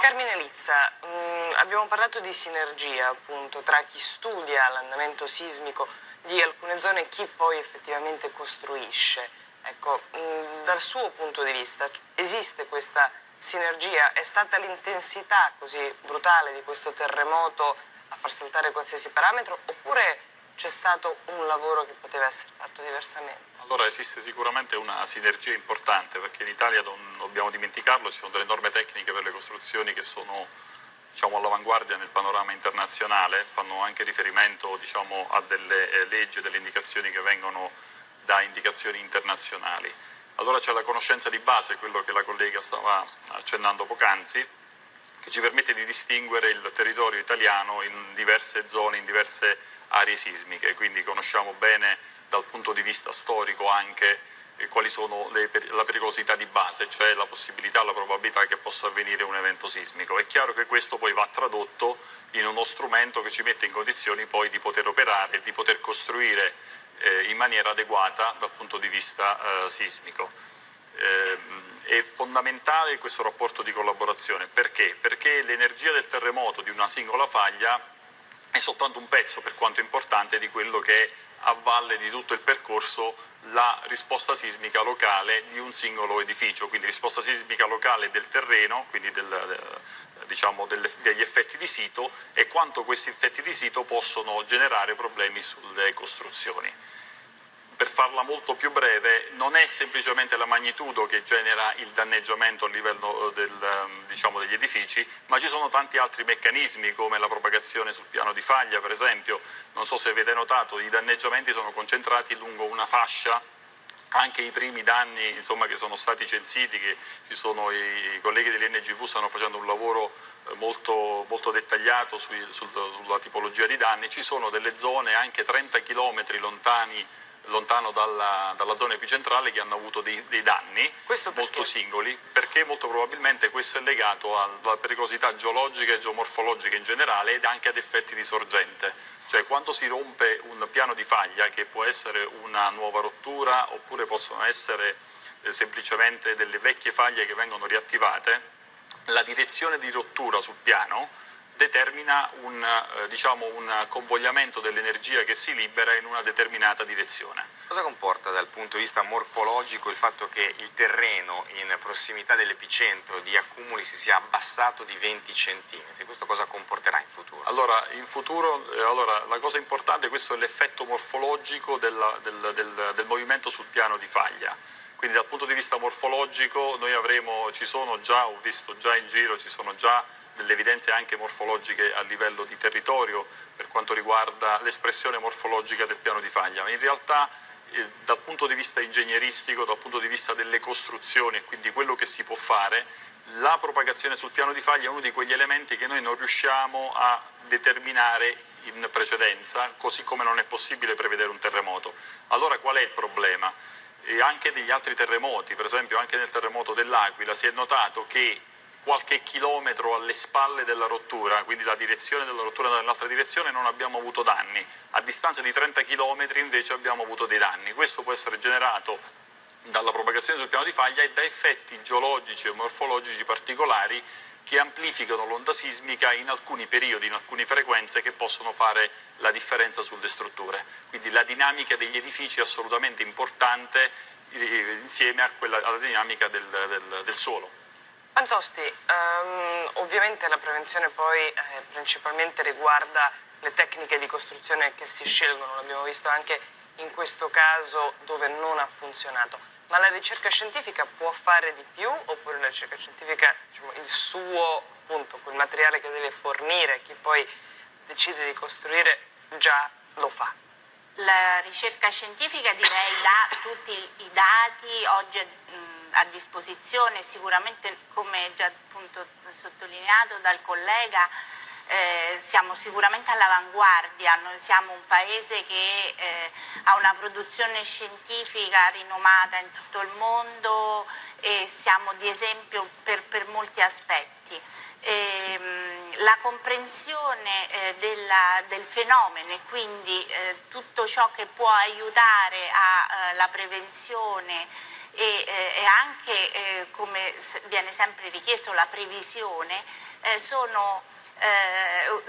Carmine Lizza, mh, mm, abbiamo parlato di sinergia appunto tra chi studia l'andamento sismico di alcune zone e chi poi effettivamente costruisce. Ecco, mh, mm, dal suo punto di vista esiste questa sinergia? È stata l'intensità così brutale di questo terremoto a far saltare qualsiasi parametro oppure c'è stato un lavoro che poteva essere fatto diversamente? Allora esiste sicuramente una sinergia importante perché in Italia non dobbiamo dimenticarlo, ci sono delle norme tecniche per le costruzioni che sono diciamo, all'avanguardia nel panorama internazionale, fanno anche riferimento diciamo, a delle eh, leggi, delle indicazioni che vengono da indicazioni internazionali. Allora c'è la conoscenza di base, quello che la collega stava accennando poc'anzi, che ci permette di distinguere il territorio italiano in diverse zone, in diverse aree sismiche, quindi conosciamo bene dal punto di vista storico anche eh, quali sono le, la pericolosità di base, cioè la possibilità, la probabilità che possa avvenire un evento sismico. È chiaro che questo poi va tradotto in uno strumento che ci mette in condizioni poi di poter operare, di poter costruire eh, in maniera adeguata dal punto di vista eh, sismico. Eh, è fondamentale questo rapporto di collaborazione, perché? Perché l'energia del terremoto di una singola faglia è soltanto un pezzo, per quanto importante, di quello che è a valle di tutto il percorso la risposta sismica locale di un singolo edificio, quindi risposta sismica locale del terreno, quindi del, diciamo, degli effetti di sito e quanto questi effetti di sito possono generare problemi sulle costruzioni per farla molto più breve, non è semplicemente la magnitudo che genera il danneggiamento a livello eh, del, ehm, diciamo, degli edifici, ma ci sono tanti altri meccanismi come la propagazione sul piano di faglia, per esempio, non so se avete notato, i danneggiamenti sono concentrati lungo una fascia. Anche i primi danni insomma, che sono stati censiti, che sono i, colleghi dell'NGV stanno facendo un lavoro eh, molto, molto dettagliato sui, sul, sulla tipologia di danni, ci sono delle zone anche 30 km lontani lontano dalla, dalla, zona epicentrale che hanno avuto dei, dei danni molto singoli perché molto probabilmente questo è legato alla pericolosità geologica e geomorfologica in generale ed anche ad effetti di sorgente. Cioè quando si rompe un piano di faglia che può essere una nuova rottura oppure possono essere eh, semplicemente delle vecchie faglie che vengono riattivate la direzione di rottura sul piano determina un, eh, diciamo, un convogliamento dell'energia che si libera in una determinata direzione. Cosa comporta dal punto di vista morfologico il fatto che il terreno in prossimità dell'epicentro di accumuli si sia abbassato di 20 cm? Questo cosa comporterà in futuro? Allora, in futuro, eh, allora, la cosa importante, questo è l'effetto morfologico del, del, del, del movimento sul piano di faglia quindi dal punto di vista morfologico noi avremo, ci sono già, ho visto già in giro, ci sono già delle evidenze anche morfologiche a livello di territorio per quanto riguarda l'espressione morfologica del piano di faglia, ma in realtà eh, dal punto di vista ingegneristico, dal punto di vista delle costruzioni e quindi quello che si può fare, la propagazione sul piano di faglia è uno di quegli elementi che noi non riusciamo a determinare in precedenza, così come non è possibile prevedere un terremoto. Allora qual è il problema? E anche degli altri terremoti, per esempio anche nel terremoto dell'Aquila si è notato che qualche chilometro alle spalle della rottura, quindi la direzione della rottura nell'altra direzione non abbiamo avuto danni, a distanza di 30 km invece abbiamo avuto dei danni. Questo può essere generato dalla propagazione sul piano di faglia e da effetti geologici e morfologici particolari che amplificano l'onda sismica in alcuni periodi, in alcune frequenze che possono fare la differenza sulle strutture. Quindi la dinamica degli edifici è assolutamente importante eh, insieme quella, alla dinamica del, del, del suolo. Antosti, um, ovviamente la prevenzione poi eh, principalmente riguarda le tecniche di costruzione che si scelgono, l'abbiamo visto anche in questo caso dove non ha funzionato. Ma la ricerca scientifica può fare di più oppure la ricerca scientifica, diciamo, il suo, appunto, quel materiale che deve fornire, chi poi decide di costruire, già lo fa? La ricerca scientifica direi dà tutti i dati, oggi a disposizione, sicuramente come già appunto sottolineato dal collega eh, siamo sicuramente all'avanguardia, noi siamo un paese che eh, ha una produzione scientifica rinomata in tutto il mondo e siamo di esempio per, per molti aspetti. E, ehm, la comprensione eh, della, del fenomeno e quindi eh, tutto ciò che può aiutare alla eh, prevenzione e, eh, e anche, eh, come viene sempre richiesto, la previsione, eh, sono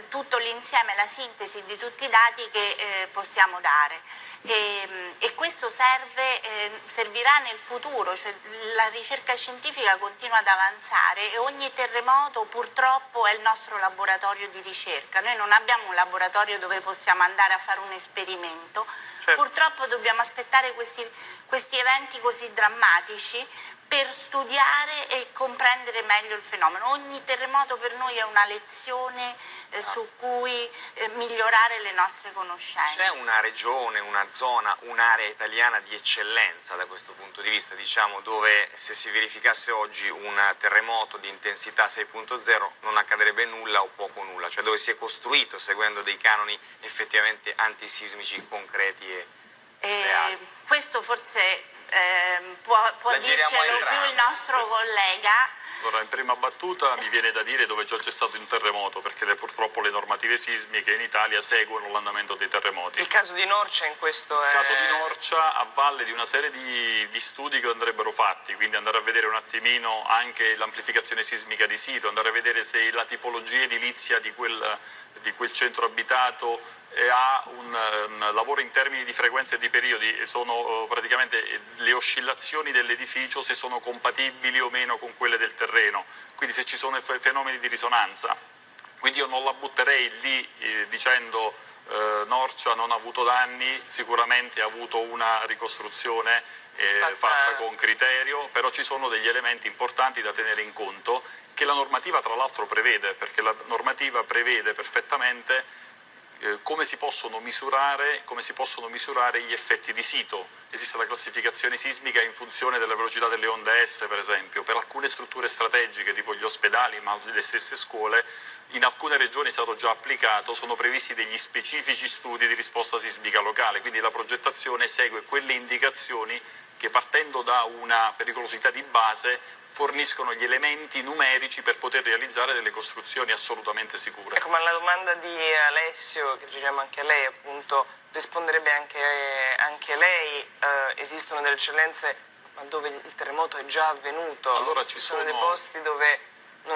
tutto l'insieme, la sintesi di tutti i dati che possiamo dare. E, e questo serve, eh, servirà nel futuro, cioè la ricerca scientifica continua ad avanzare e ogni terremoto purtroppo è il nostro laboratorio di ricerca, noi non abbiamo un laboratorio dove possiamo andare a fare un esperimento, certo. purtroppo dobbiamo aspettare questi, questi eventi così drammatici per studiare e comprendere meglio il fenomeno. Ogni terremoto per noi è una lezione eh, su cui eh, migliorare le nostre conoscenze. C'è una regione, una zona, un'area italiana di eccellenza da questo punto di vista, diciamo, dove se si verificasse oggi un terremoto di intensità 6.0 non accadrebbe nulla o poco nulla, cioè dove si è costruito seguendo dei canoni effettivamente antisismici concreti e, e reali. Questo forse eh, può, può dircelo più il nostro collega. Allora, in prima battuta mi viene da dire dove già c'è stato un terremoto, perché le, purtroppo le normative sismiche in Italia seguono l'andamento dei terremoti. Il caso di Norcia in questo è... Il caso di Norcia a valle di una serie di, di studi che andrebbero fatti, quindi andare a vedere un attimino anche l'amplificazione sismica di sito, andare a vedere se la tipologia edilizia di quel, di quel centro abitato ha un, un, lavoro in termini di frequenza e di periodi, sono uh, praticamente le oscillazioni dell'edificio se sono compatibili o meno con quelle del terreno, quindi se ci sono fenomeni di risonanza. Quindi io non la butterei lì eh, dicendo eh, Norcia non ha avuto danni, sicuramente ha avuto una ricostruzione eh, fatta... fatta con criterio, però ci sono degli elementi importanti da tenere in conto che la normativa tra l'altro prevede, perché la normativa prevede perfettamente eh, come, si misurare, come, si possono misurare, gli effetti di sito. Esiste la classificazione sismica in funzione della velocità delle onde S, per esempio. Per alcune strutture strategiche, tipo gli ospedali, ma le stesse scuole, in alcune regioni è stato già applicato, sono previsti degli specifici studi di risposta sismica locale, quindi la progettazione segue quelle indicazioni che partendo da una pericolosità di base forniscono gli elementi numerici per poter realizzare delle costruzioni assolutamente sicure. Ecco, ma la domanda di Alessio, che giriamo anche a lei, appunto, risponderebbe anche, anche lei, eh, esistono delle eccellenze ma dove il terremoto è già avvenuto? Allora ci sono, sono dei posti dove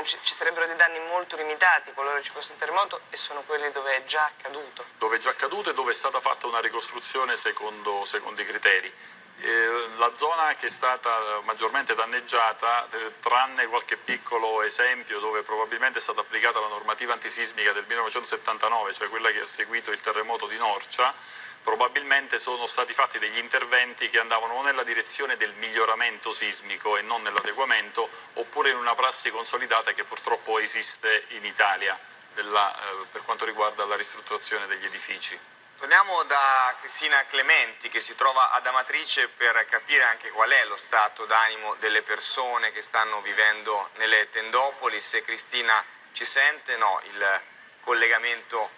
ci, ci, sarebbero dei danni molto limitati qualora ci fosse un terremoto e sono quelli dove è già accaduto. Dove è già accaduto e dove è stata fatta una ricostruzione secondo, secondo i criteri. Eh, la zona che è stata maggiormente danneggiata, eh, tranne qualche piccolo esempio dove probabilmente è stata applicata la normativa antisismica del 1979, cioè quella che ha seguito il terremoto di Norcia, probabilmente sono stati fatti degli interventi che andavano o nella direzione del miglioramento sismico e non nell'adeguamento, oppure in una prassi consolidata che purtroppo esiste in Italia della, eh, per quanto riguarda la ristrutturazione degli edifici. Torniamo da Cristina Clementi che si trova ad Amatrice per capire anche qual è lo stato d'animo delle persone che stanno vivendo nelle tendopoli. Se Cristina ci sente, no, il collegamento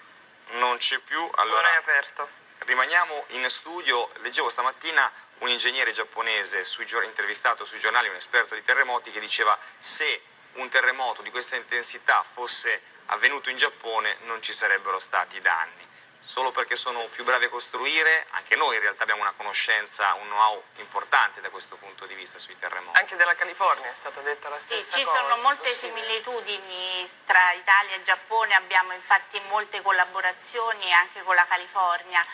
non c'è più. Allora, non è aperto. Rimaniamo in studio, leggevo stamattina un ingegnere giapponese sui, intervistato sui giornali, un esperto di terremoti, che diceva se un terremoto di questa intensità fosse avvenuto in Giappone non ci sarebbero stati danni solo perché sono più bravi a costruire, anche noi in realtà abbiamo una conoscenza, un know-how importante da questo punto di vista sui terremoti. Anche della California è stata detta la stessa sì, cosa. Sì, ci sono molte possibile. similitudini tra Italia e Giappone, abbiamo infatti molte collaborazioni anche con la California.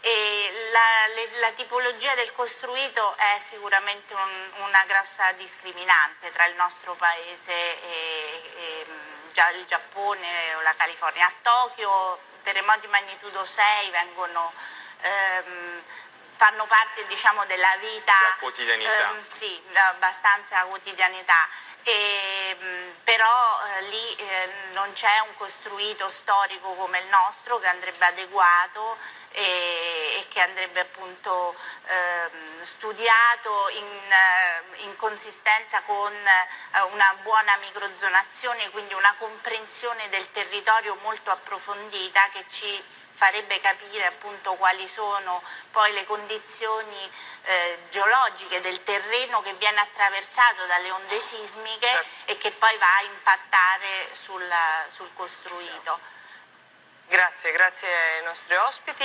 La, la, tipologia del costruito è sicuramente un, una grossa discriminante tra il nostro paese e, e il Giappone o la California. A Tokyo terremoti di magnitudo 6 vengono, ehm, fanno parte diciamo, della vita, la quotidianità. Ehm, sì, abbastanza quotidianità e, ehm, però eh, lì eh, non c'è un costruito storico come il nostro che andrebbe adeguato e, e che andrebbe appunto eh, studiato in, eh, in, consistenza con eh, una buona microzonazione, quindi una comprensione del territorio molto approfondita che ci farebbe capire appunto quali sono poi le condizioni eh, geologiche del terreno che viene attraversato dalle onde sismiche certo. e che poi va a impattare sul, sul costruito. Grazie, grazie ai nostri ospiti.